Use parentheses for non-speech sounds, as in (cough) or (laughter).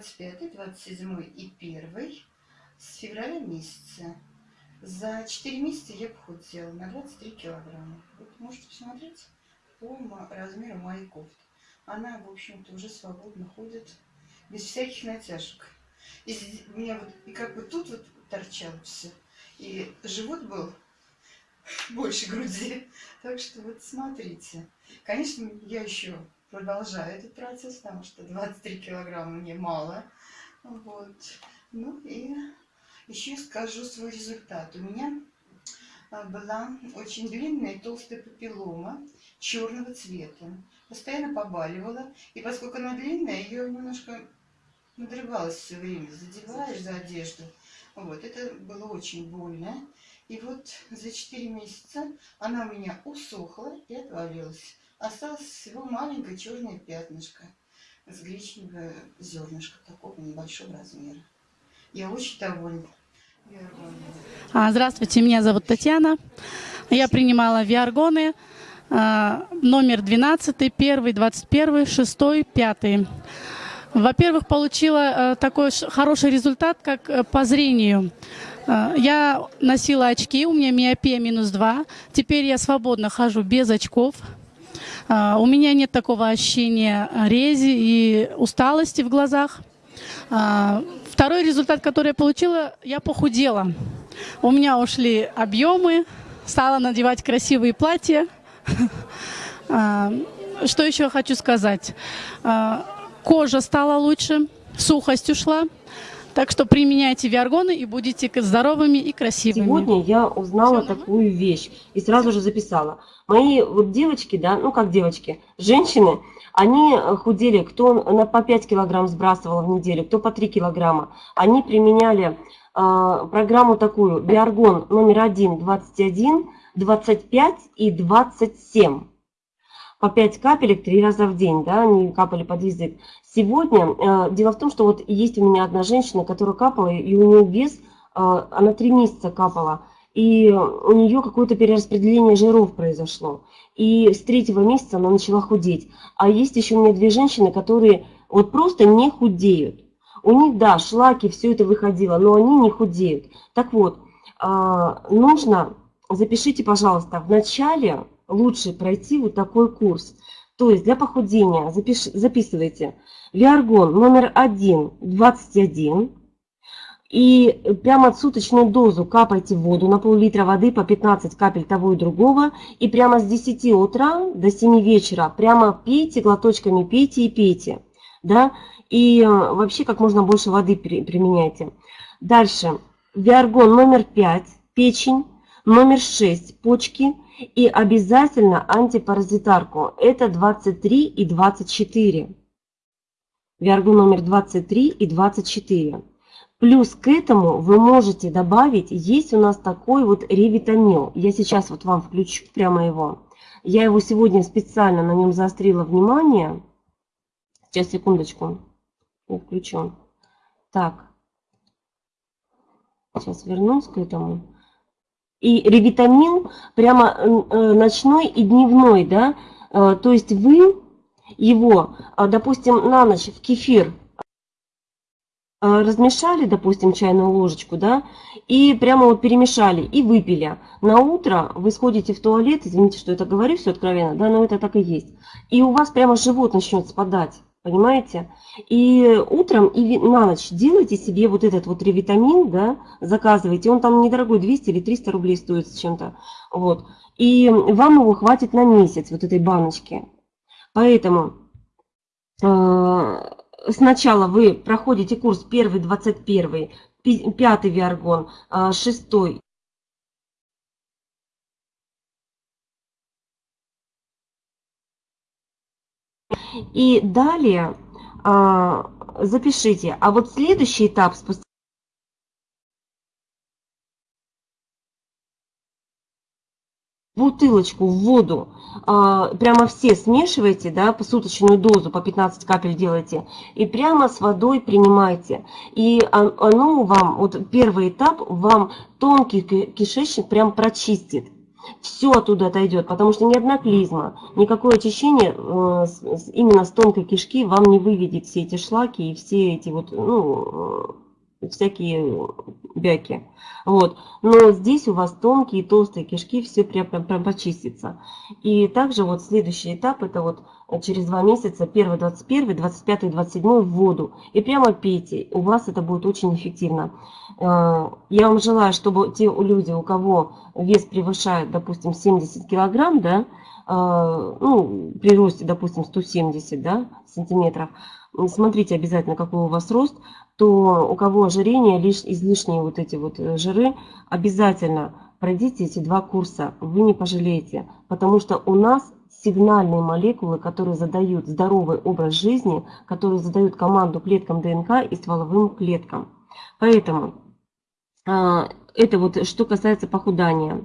25, 27 и 1 с февраля месяца. За 4 месяца я похудела на 23 килограмма. Вот можете посмотреть по размеру моей кофты. Она, в общем-то, уже свободно ходит, без всяких натяжек. И меня вот, и как бы тут вот торчало все. И живот был (laughs) больше груди. Так что вот смотрите. Конечно, я еще продолжаю этот процесс, потому что 23 килограмма мне мало. Вот. Ну и еще скажу свой результат. У меня а, была очень длинная и толстая папиллома черного цвета. Постоянно побаливала. И поскольку она длинная, ее немножко надрывалась все время. Задеваешь за одежду. Вот, это было очень больно. И вот за 4 месяца она у меня усохла и отвалилась. Осталось всего маленькое черное пятнышко с гречневое зернышко такого небольшого размера. Я очень довольна. А, здравствуйте, меня зовут Татьяна. Я принимала виаргоны а, номер 12, 1, 21, 6, 5. Во-первых, получила а, такой хороший результат, как по зрению. Я носила очки, у меня миопия минус 2. Теперь я свободно хожу без очков. У меня нет такого ощущения рези и усталости в глазах. Второй результат, который я получила, я похудела. У меня ушли объемы, стала надевать красивые платья. (laughs) А, что еще хочу сказать? А, кожа стала лучше, сухость ушла. Так что применяйте виаргоны и будете здоровыми и красивыми. Сегодня я узнала Все, такую вещь и сразу же записала. Мои вот девочки, да, ну как девочки, женщины, они э, худели, кто на по 5 килограмм сбрасывал в неделю, кто по 3 килограмма. Они применяли э, программу такую, Биаргон номер 1, 21, 25 и 27. По 5 капелек 3 раза в день, да, они капали под язык. Сегодня, э, дело в том, что вот есть у меня одна женщина, которая капала, и у нее вес, э, она 3 месяца капала и у нее какое-то перераспределение жиров произошло. И с третьего месяца она начала худеть. А есть еще у меня две женщины, которые вот просто не худеют. У них, да, шлаки, все это выходило, но они не худеют. Так вот, а, нужно, запишите, пожалуйста, в начале лучше пройти вот такой курс. То есть для похудения запиш, записывайте Виаргон номер 1, 21, и прямо суточную дозу капайте воду на пол-литра воды по 15 капель того и другого. И прямо с 10 утра до 7 вечера прямо пейте, глоточками пейте и пейте. Да? И э, вообще как можно больше воды применяйте. Дальше. Виаргон номер 5, печень. Номер 6, почки. И обязательно антипаразитарку. Это 23 и 24. Виаргон номер 23 и 24. Плюс к этому вы можете добавить, есть у нас такой вот ревитамил. Я сейчас вот вам включу прямо его. Я его сегодня специально на нем заострила внимание. Сейчас, секундочку. Я включу. Так. Сейчас вернусь к этому. И ревитамин прямо э, ночной и дневной, да. Э, то есть вы его, э, допустим, на ночь в кефир а, размешали, допустим, чайную ложечку, да, и прямо вот перемешали и выпили. На утро вы сходите в туалет, извините, что это говорю все откровенно, да, но это так и есть. И у вас прямо живот начнет спадать, понимаете? И утром и на ночь делайте себе вот этот вот ревитамин, да, заказывайте. Он там недорогой, 200 или 300 рублей стоит с чем-то, вот. И вам его хватит на месяц, вот этой баночки. Поэтому а, сначала вы проходите курс первый, 21, пятый виаргон, а, шестой. И далее а, запишите. А вот следующий этап спустя бутылочку в воду, а, прямо все смешивайте, да, посуточную дозу, по 15 капель делайте, и прямо с водой принимайте. И оно вам, вот первый этап, вам тонкий кишечник прям прочистит. Все оттуда отойдет, потому что ни одна клизма, никакое очищение э, именно с тонкой кишки вам не выведет все эти шлаки и все эти вот, ну, э, всякие бяки. Вот. Но здесь у вас тонкие и толстые кишки, все прям, прям, прям почистится. И также вот следующий этап, это вот через два месяца, 1, 21, 25, 27 в воду. И прямо пейте, у вас это будет очень эффективно. Э, Я вам желаю, чтобы те люди, у кого вес превышает, допустим, 70 килограмм, да, э, ну, при росте, допустим, 170 да, сантиметров, смотрите обязательно, какой у вас рост, то у кого ожирение, лишь излишние вот эти вот э, жиры, обязательно пройдите эти два курса, вы не пожалеете, потому что у нас сигнальные молекулы, которые задают здоровый образ жизни, которые задают команду клеткам ДНК и стволовым клеткам. Поэтому а, это вот что касается похудания.